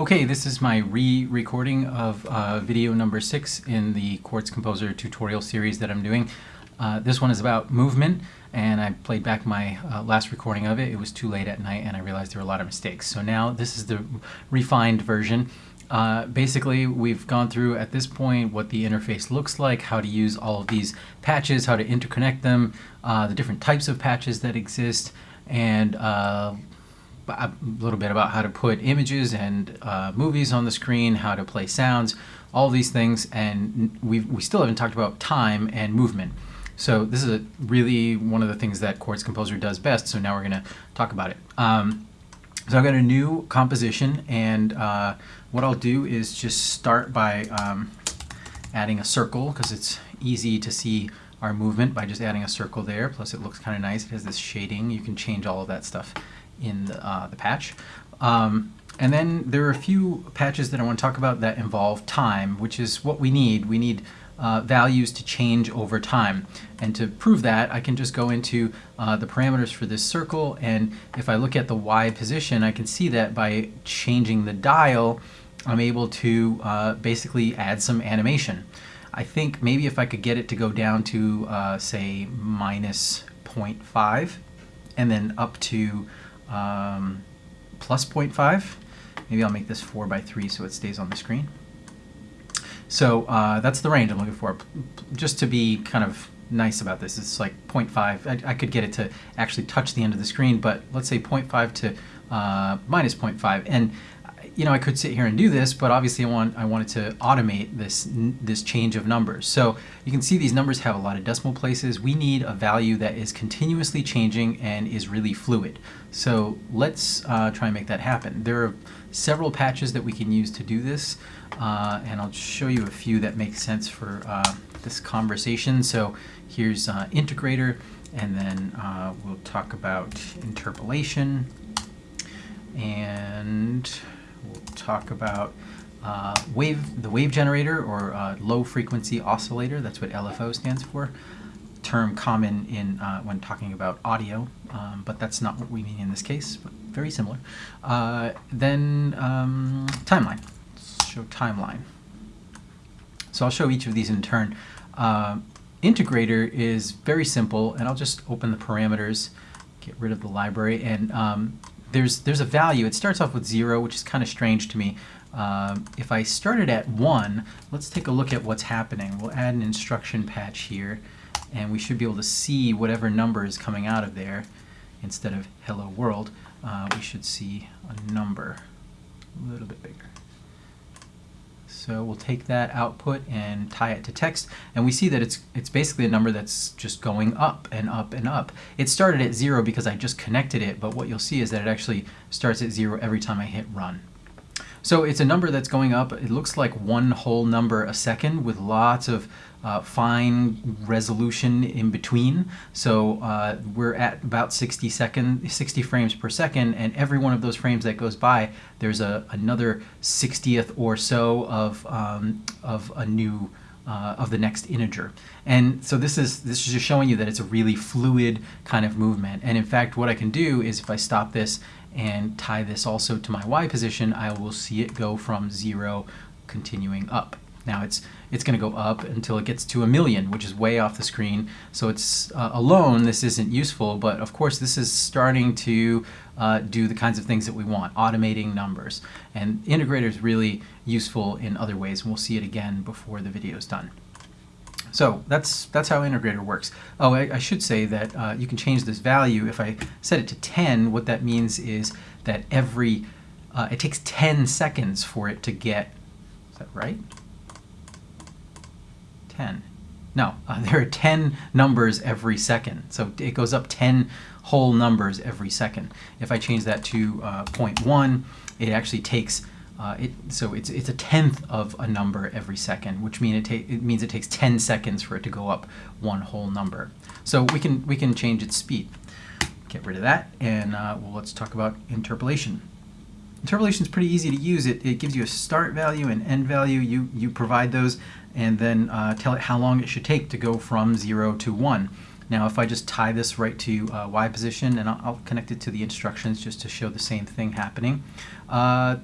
Okay, this is my re-recording of uh, video number six in the Quartz Composer tutorial series that I'm doing. Uh, this one is about movement, and I played back my uh, last recording of it. It was too late at night, and I realized there were a lot of mistakes. So now this is the refined version. Uh, basically, we've gone through at this point what the interface looks like, how to use all of these patches, how to interconnect them, uh, the different types of patches that exist, and uh, a little bit about how to put images and uh, movies on the screen, how to play sounds, all these things, and we we still haven't talked about time and movement. So this is really one of the things that Quartz Composer does best, so now we're going to talk about it. Um, so I've got a new composition, and uh, what I'll do is just start by um, adding a circle, because it's easy to see our movement by just adding a circle there, plus it looks kind of nice. It has this shading. You can change all of that stuff in the, uh, the patch. Um, and then there are a few patches that I want to talk about that involve time, which is what we need. We need uh, values to change over time. And to prove that, I can just go into uh, the parameters for this circle, and if I look at the Y position, I can see that by changing the dial, I'm able to uh, basically add some animation. I think maybe if I could get it to go down to, uh, say, minus 0.5, and then up to um, plus 0.5. Maybe I'll make this 4 by 3 so it stays on the screen. So uh, that's the range I'm looking for. Just to be kind of nice about this, it's like 0.5. I, I, could get it to actually touch the end of the screen, but let's say 0.5 to uh, minus 0.5. And you know, I could sit here and do this, but obviously I want I wanted to automate this this change of numbers. So you can see these numbers have a lot of decimal places. We need a value that is continuously changing and is really fluid. So let's uh, try and make that happen. There are several patches that we can use to do this, uh, and I'll show you a few that make sense for uh, this conversation. So here's uh, integrator, and then uh, we'll talk about interpolation and we'll talk about uh, wave, the wave generator or uh, low frequency oscillator. That's what LFO stands for. Term common in uh, when talking about audio, um, but that's not what we mean in this case. But very similar. Uh, then um, timeline. Let's show timeline. So I'll show each of these in turn. Uh, integrator is very simple, and I'll just open the parameters, get rid of the library, and um, there's there's a value. It starts off with zero, which is kind of strange to me. Um, if I started at one, let's take a look at what's happening. We'll add an instruction patch here, and we should be able to see whatever number is coming out of there. Instead of hello world, uh, we should see a number a little bit bigger. So we'll take that output and tie it to text, and we see that it's it's basically a number that's just going up and up and up. It started at zero because I just connected it, but what you'll see is that it actually starts at zero every time I hit run. So it's a number that's going up. It looks like one whole number a second with lots of uh, fine resolution in between. So uh, we're at about 60 second, 60 frames per second, and every one of those frames that goes by, there's a another 60th or so of um, of a new uh, of the next integer. And so this is this is just showing you that it's a really fluid kind of movement. And in fact, what I can do is if I stop this and tie this also to my y position, I will see it go from zero continuing up. Now it's it's going to go up until it gets to a million, which is way off the screen. So it's uh, alone, this isn't useful, but of course this is starting to uh, do the kinds of things that we want, automating numbers. And integrator is really useful in other ways, and we'll see it again before the video is done. So that's that's how integrator works. Oh, I, I should say that uh, you can change this value. If I set it to 10, what that means is that every, uh, it takes 10 seconds for it to get, is that right? 10. No, uh, there are 10 numbers every second. So it goes up 10 whole numbers every second. If I change that to uh, 0.1, it actually takes, uh, it, so it's, it's a tenth of a number every second, which mean it, it means it takes 10 seconds for it to go up one whole number. So we can, we can change its speed. Get rid of that, and uh, well, let's talk about interpolation. Interpolation is pretty easy to use. It, it gives you a start value and end value. You, you provide those and then uh, tell it how long it should take to go from 0 to 1. Now if I just tie this right to uh, Y position and I'll, I'll, connect it to the instructions just to show the same thing happening. Uh,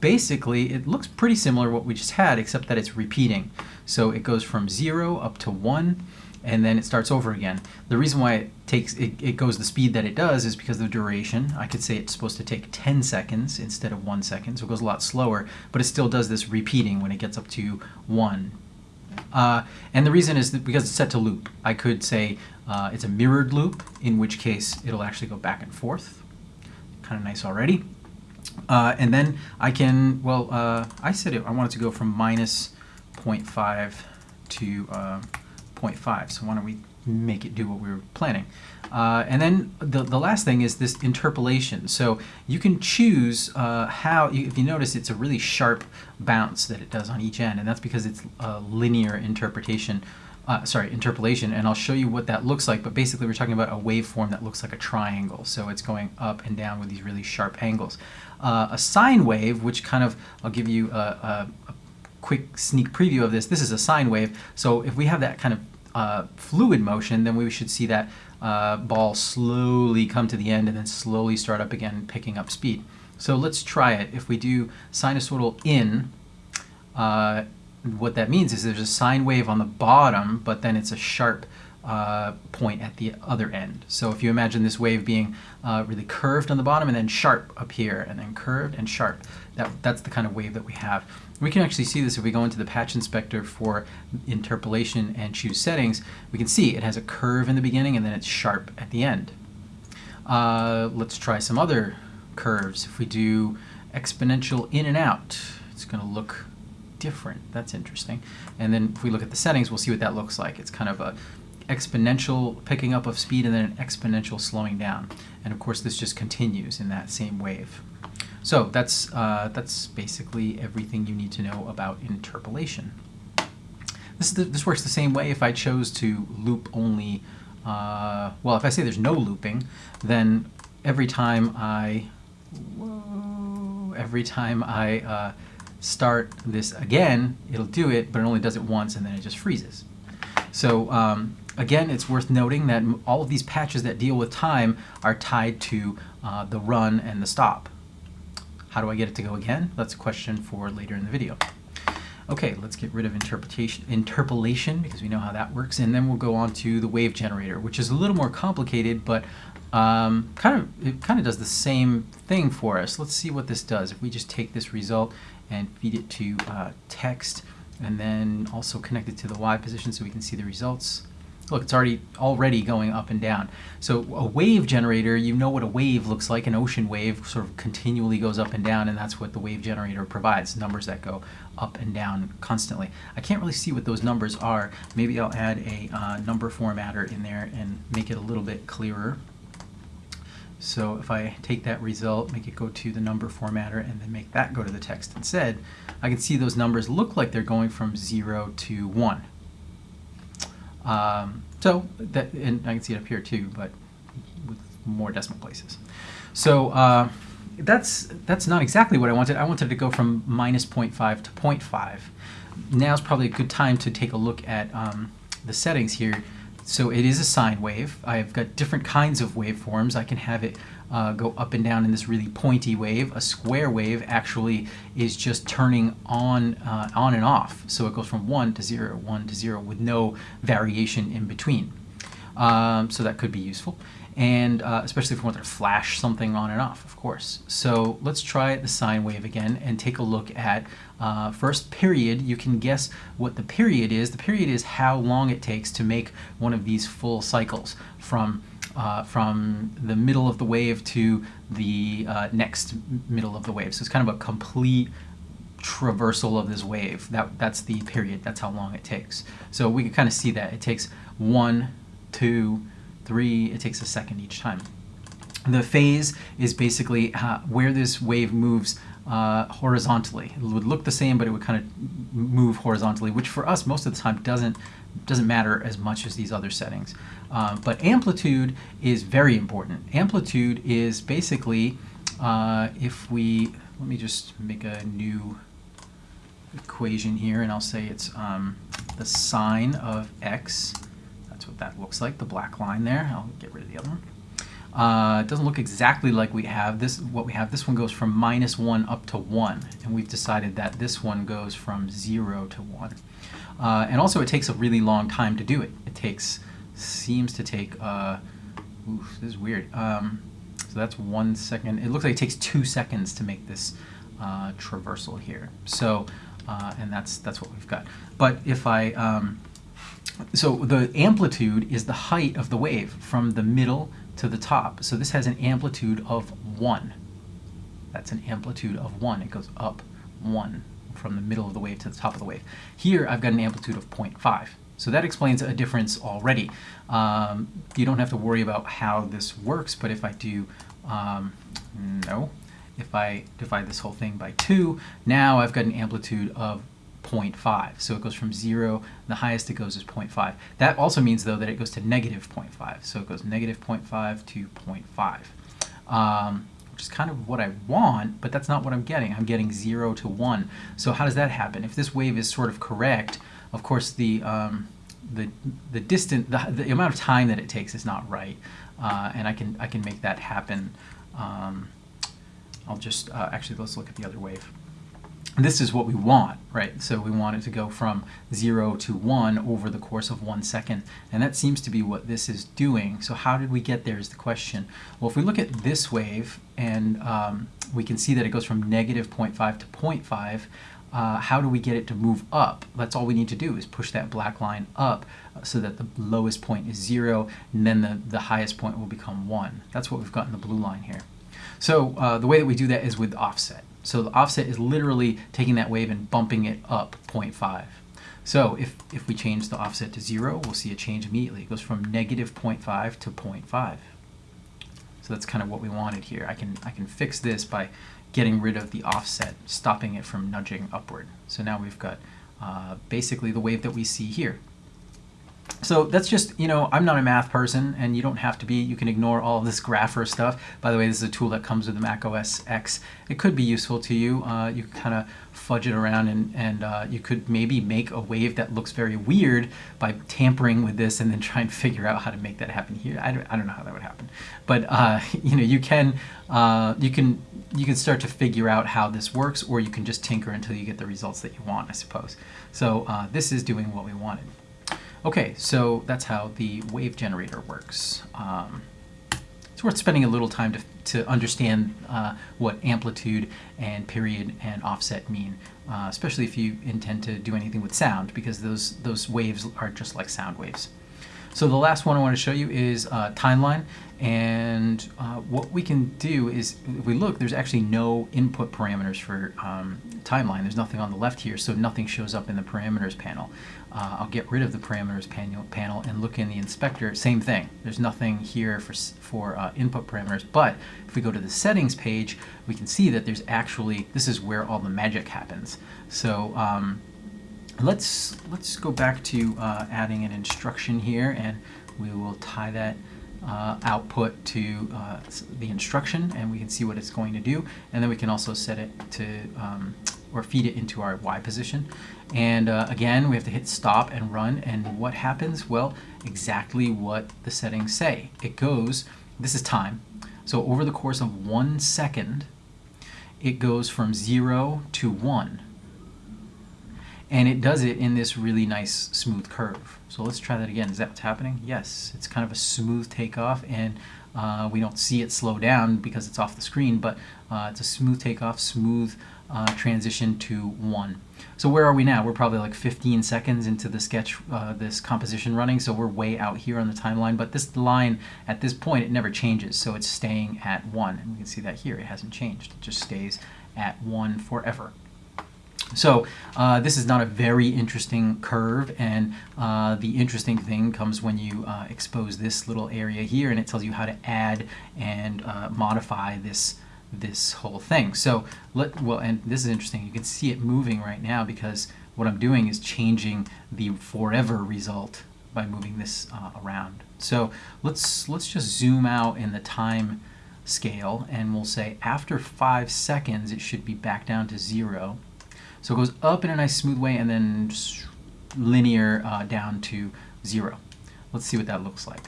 basically it looks pretty similar what we just had, except that it's repeating. So it goes from zero up to one, and then it starts over again. The reason why it takes it, it goes the speed that it does is because of the duration. I could say it's supposed to take 10 seconds instead of one second, so it goes a lot slower, but it still does this repeating when it gets up to one. Uh, and the reason is because it's set to loop. I could say uh, it's a mirrored loop, in which case it'll actually go back and forth. Kind of nice already. Uh, and then I can, well, uh, I said it, I want it to go from minus 0.5 to uh, 0.5. So why don't we make it do what we were planning? Uh, and then the, the last thing is this interpolation. So you can choose uh, how, if you notice, it's a really sharp bounce that it does on each end, and that's because it's a linear interpretation uh, sorry, interpolation, and I'll show you what that looks like. But basically, we're talking about a waveform that looks like a triangle. So it's going up and down with these really sharp angles. Uh, a sine wave, which kind of, I'll give you a, a, a, quick sneak preview of this. This is a sine wave. So if we have that kind of uh, fluid motion, then we should see that uh, ball slowly come to the end and then slowly start up again, picking up speed. So let's try it. If we do sinusoidal in, uh, what that means is there's a sine wave on the bottom, but then it's a sharp uh, point at the other end. So if you imagine this wave being uh, really curved on the bottom and then sharp up here, and then curved and sharp, that, that's the kind of wave that we have. We can actually see this if we go into the patch inspector for interpolation and choose settings. We can see it has a curve in the beginning and then it's sharp at the end. Uh, let's try some other curves. If we do exponential in and out, it's going to look different. That's interesting. And then if we look at the settings, we'll see what that looks like. It's kind of a exponential picking up of speed and then an exponential slowing down. And of course, this just continues in that same wave. So that's, uh, that's basically everything you need to know about interpolation. This, the, this works the same way if I chose to loop only, uh, well, if I say there's no looping, then every time I, whoa, every time I uh, start this again, it'll do it, but it only does it once and then it just freezes. So um, again, it's worth noting that all of these patches that deal with time are tied to uh, the run and the stop. How do I get it to go again? That's a question for later in the video. Okay, let's get rid of interpretation, interpolation because we know how that works, and then we'll go on to the wave generator, which is a little more complicated, but um, kind of it kind of does the same thing for us. Let's see what this does. If we just take this result and feed it to uh, text and then also connect it to the Y position so we can see the results. Look, it's already already going up and down. So a wave generator, you know what a wave looks like. An ocean wave sort of continually goes up and down, and that's what the wave generator provides, numbers that go up and down constantly. I can't really see what those numbers are. Maybe I'll add a uh, number formatter in there and make it a little bit clearer. So if I take that result, make it go to the number formatter, and then make that go to the text instead, I can see those numbers look like they're going from 0 to 1. Um, so, that, and I can see it up here too, but with more decimal places. So uh, that's, that's not exactly what I wanted. I wanted to go from minus 0.5 to 0.5. Now's probably a good time to take a look at um, the settings here so it is a sine wave. I've got different kinds of waveforms. I can have it uh, go up and down in this really pointy wave. A square wave actually is just turning on, uh, on and off. So it goes from 1 to 0, 1 to 0 with no variation in between. Um, so that could be useful and uh, especially if we want to flash something on and off, of course. So let's try the sine wave again and take a look at uh, first period. You can guess what the period is. The period is how long it takes to make one of these full cycles from uh, from the middle of the wave to the uh, next middle of the wave. So it's kind of a complete traversal of this wave. That, that's the period. That's how long it takes. So we can kind of see that. It takes one, two, three, it takes a second each time. The phase is basically uh, where this wave moves uh, horizontally. It would look the same, but it would kind of move horizontally, which for us most of the time doesn't doesn't matter as much as these other settings. Uh, but amplitude is very important. Amplitude is basically uh, if we let me just make a new equation here, and I'll say it's um, the sine of x what that looks like, the black line there. I'll get rid of the other one. Uh, it doesn't look exactly like we have this. What we have, this one goes from minus one up to one, and we've decided that this one goes from zero to one. Uh, and also, it takes a really long time to do it. It takes seems to take. Uh, oof, this is weird. Um, so that's one second. It looks like it takes two seconds to make this uh, traversal here. So, uh, and that's that's what we've got. But if I um, so the amplitude is the height of the wave from the middle to the top. So this has an amplitude of 1. That's an amplitude of 1. It goes up 1 from the middle of the wave to the top of the wave. Here I've got an amplitude of 0.5. So that explains a difference already. Um, you don't have to worry about how this works, but if I do, um, no, if I divide this whole thing by 2, now I've got an amplitude of 0.5. So it goes from 0, the highest it goes is 0.5. That also means, though, that it goes to negative 0.5. So it goes negative 0.5 to 0.5, um, which is kind of what I want, but that's not what I'm getting. I'm getting 0 to 1. So how does that happen? If this wave is sort of correct, of course, the, um, the, the distance, the, the, amount of time that it takes is not right. Uh, and I can, I can make that happen. Um, I'll just, uh, actually, let's look at the other wave this is what we want, right? So we want it to go from 0 to 1 over the course of one second. And that seems to be what this is doing. So how did we get there is the question. Well, if we look at this wave, and um, we can see that it goes from negative 0.5 to 0.5, uh, how do we get it to move up? That's all we need to do is push that black line up uh, so that the lowest point is 0, and then the, the highest point will become 1. That's what we've got in the blue line here. So uh, the way that we do that is with offset. So the offset is literally taking that wave and bumping it up 0.5. So if, if we change the offset to 0, we'll see a change immediately. It goes from negative 0.5 to 0.5. So that's kind of what we wanted here. I can, I can fix this by getting rid of the offset, stopping it from nudging upward. So now we've got uh, basically the wave that we see here. So that's just, you know, I'm not a math person and you don't have to be. You can ignore all this grapher stuff. By the way, this is a tool that comes with the Mac OS X. It could be useful to you. Uh, you kind of fudge it around and, and uh, you could maybe make a wave that looks very weird by tampering with this and then try and figure out how to make that happen here. I don't, I don't know how that would happen. But, uh, you know, you can, uh, you can you can start to figure out how this works or you can just tinker until you get the results that you want, I suppose. So uh, this is doing what we wanted. Okay, so that's how the wave generator works. Um, it's worth spending a little time to, to understand uh, what amplitude and period and offset mean, uh, especially if you intend to do anything with sound, because those, those waves are just like sound waves. So the last one I want to show you is uh, timeline. And uh, what we can do is, if we look, there's actually no input parameters for um, timeline. There's nothing on the left here, so nothing shows up in the parameters panel. Uh, I'll get rid of the parameters panel, panel and look in the inspector. Same thing. There's nothing here for, for uh, input parameters. But if we go to the settings page, we can see that there's actually, this is where all the magic happens. So um, let's, let's go back to uh, adding an instruction here and we will tie that uh, output to uh, the instruction and we can see what it's going to do. And then we can also set it to um, or feed it into our Y position. And uh, again we have to hit stop and run and what happens? Well exactly what the settings say. It goes this is time. So over the course of one second it goes from zero to one and it does it in this really nice smooth curve. So let's try that again. Is that what's happening? Yes, it's kind of a smooth takeoff and uh, we don't see it slow down because it's off the screen, but uh, it's a smooth takeoff, smooth uh, transition to one. So where are we now? We're probably like 15 seconds into the sketch, uh, this composition running, so we're way out here on the timeline, but this line at this point, it never changes, so it's staying at one. And we can see that here, it hasn't changed. It just stays at one forever. So uh, this is not a very interesting curve and uh, the interesting thing comes when you uh, expose this little area here and it tells you how to add and uh, modify this this whole thing. So let well and this is interesting you can see it moving right now because what I'm doing is changing the forever result by moving this uh, around. So let's let's just zoom out in the time scale and we'll say after five seconds it should be back down to zero so it goes up in a nice smooth way and then linear uh, down to zero. Let's see what that looks like.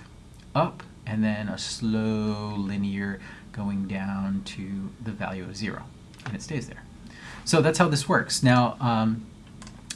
Up and then a slow linear going down to the value of 0, and it stays there. So that's how this works. Now, um,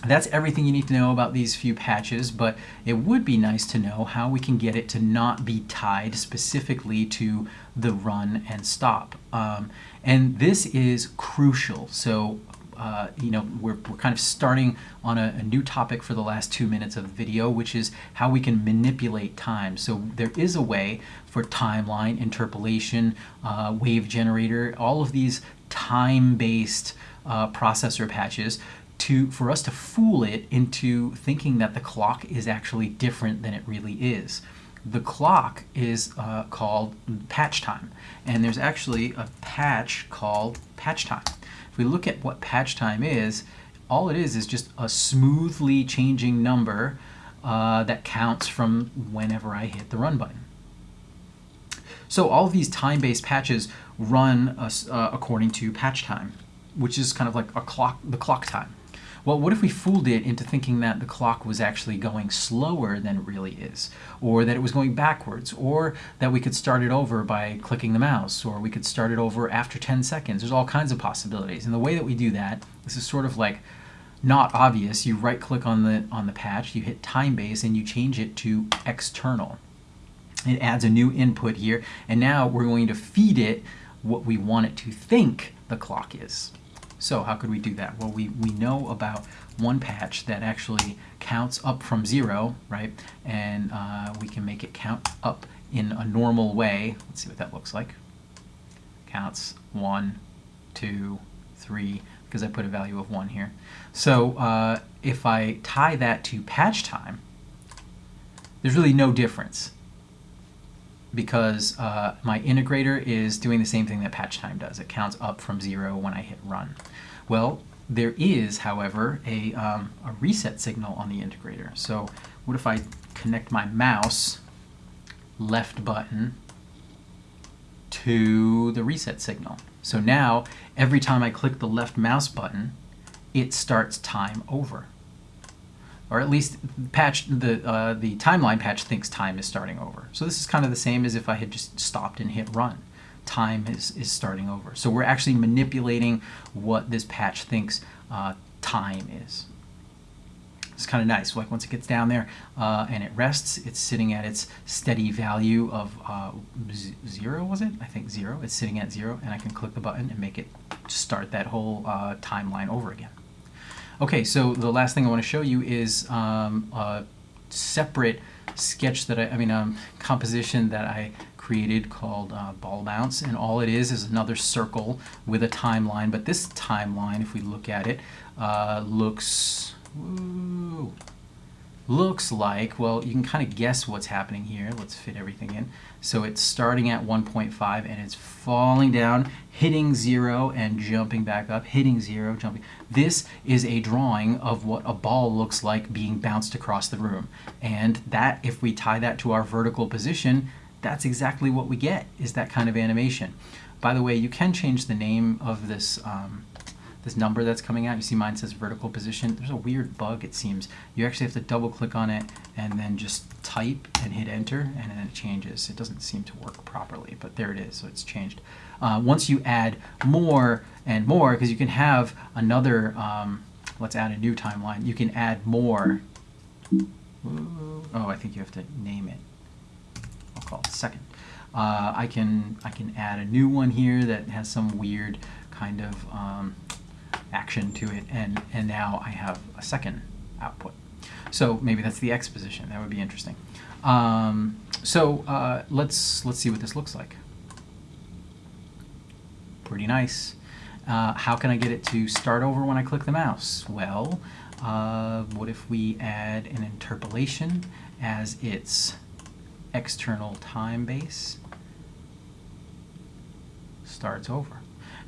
that's everything you need to know about these few patches, but it would be nice to know how we can get it to not be tied specifically to the run and stop. Um, and this is crucial. So, uh, you know, we're, we're kind of starting on a, a, new topic for the last two minutes of the video, which is how we can manipulate time. So there is a way for timeline, interpolation, uh, wave generator, all of these time-based uh, processor patches to for us to fool it into thinking that the clock is actually different than it really is. The clock is uh, called patch time, and there's actually a patch called patch time. If we look at what patch time is, all it is is just a smoothly changing number uh, that counts from whenever I hit the run button. So all of these time-based patches run uh, according to patch time, which is kind of like a clock, the clock time. Well, what if we fooled it into thinking that the clock was actually going slower than it really is, or that it was going backwards, or that we could start it over by clicking the mouse, or we could start it over after 10 seconds. There's all kinds of possibilities. And the way that we do that, this is sort of like not obvious. You right click on the on the patch, you hit time base, and you change it to external. It adds a new input here, and now we're going to feed it what we want it to think the clock is. So how could we do that? Well, we, we know about one patch that actually counts up from zero, right? And uh, we can make it count up in a normal way. Let's see what that looks like. Counts one, two, three, because I put a value of one here. So uh, if I tie that to patch time, there's really no difference because uh, my integrator is doing the same thing that patch time does. It counts up from zero when I hit run. Well, there is, however, a, um, a reset signal on the integrator. So what if I connect my mouse left button to the reset signal? So now, every time I click the left mouse button, it starts time over or at least patch the uh, the timeline patch thinks time is starting over. So this is kind of the same as if I had just stopped and hit run. Time is, is starting over. So we're actually manipulating what this patch thinks uh, time is. It's kind of nice. Like once it gets down there uh, and it rests, it's sitting at its steady value of uh, zero, was it? I think zero. It's sitting at zero, and I can click the button and make it start that whole uh, timeline over again. Okay, so the last thing I want to show you is um, a separate sketch that I, I mean, um, composition that I created called uh, ball bounce and all it is is another circle with a timeline but this timeline if we look at it uh, looks looks like, well, you can kind of guess what's happening here. Let's fit everything in. So it's starting at 1.5 and it's falling down, hitting zero and jumping back up, hitting zero, jumping. This is a drawing of what a ball looks like being bounced across the room. And that, if we tie that to our vertical position, that's exactly what we get, is that kind of animation. By the way, you can change the name of this um, this number that's coming out. You see mine says vertical position. There's a weird bug it seems. You actually have to double click on it and then just type and hit enter and then it changes. It doesn't seem to work properly, but there it is, so it's changed. Uh, once you add more and more, because you can have another, um, let's add a new timeline, you can add more. Oh, I think you have to name it. I'll call it second. Uh, I can I can add a new one here that has some weird kind of um, action to it, and, and now I have a second output. So maybe that's the X position. That would be interesting. Um, so uh, let's, let's see what this looks like. Pretty nice. Uh, how can I get it to start over when I click the mouse? Well, uh, what if we add an interpolation as its external time base starts over.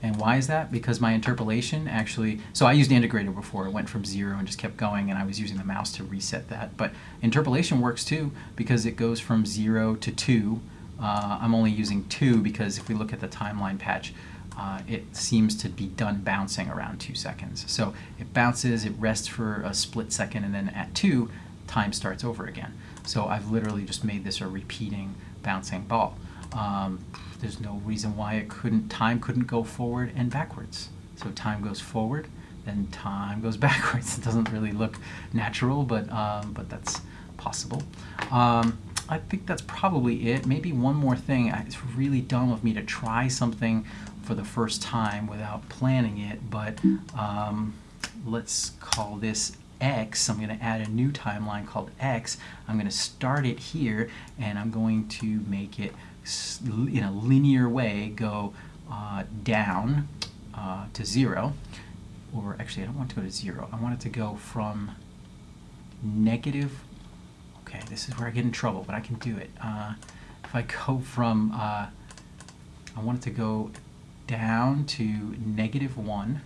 And why is that? Because my interpolation actually, so I used integrator before. It went from zero and just kept going, and I was using the mouse to reset that. But interpolation works too because it goes from zero to two. Uh, I'm only using two because if we look at the timeline patch, uh, it seems to be done bouncing around two seconds. So it bounces, it rests for a split second, and then at two, time starts over again. So I've literally just made this a repeating bouncing ball. Um, there's no reason why it couldn't time couldn't go forward and backwards. So time goes forward, then time goes backwards. It doesn't really look natural, but um, but that's possible. Um, I think that's probably it. Maybe one more thing. It's really dumb of me to try something for the first time without planning it, but um, let's call this X. I'm going to add a new timeline called X. I'm going to start it here, and I'm going to make it in a linear way go uh, down uh, to zero. Or actually, I don't want to go to zero. I want it to go from negative okay, this is where I get in trouble, but I can do it. Uh, if I go from, uh, I want it to go down to negative 1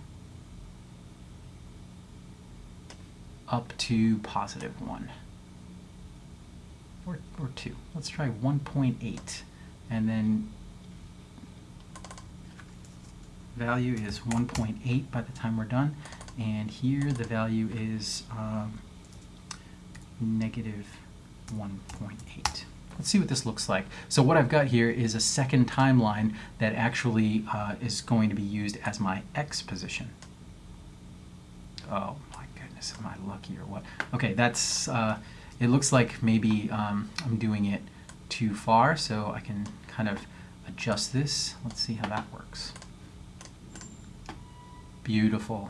up to positive 1 or, or 2. Let's try 1.8 and then value is 1.8 by the time we're done and here the value is um, negative 1.8. Let's see what this looks like. So what I've got here is a second timeline that actually uh, is going to be used as my x position. Oh am I lucky or what? Okay, that's, uh, it looks like maybe um, I'm doing it too far, so I can kind of adjust this. Let's see how that works. Beautiful.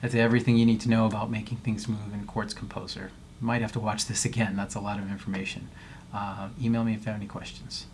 That's everything you need to know about making things move in Quartz Composer. You might have to watch this again. That's a lot of information. Uh, email me if you have any questions.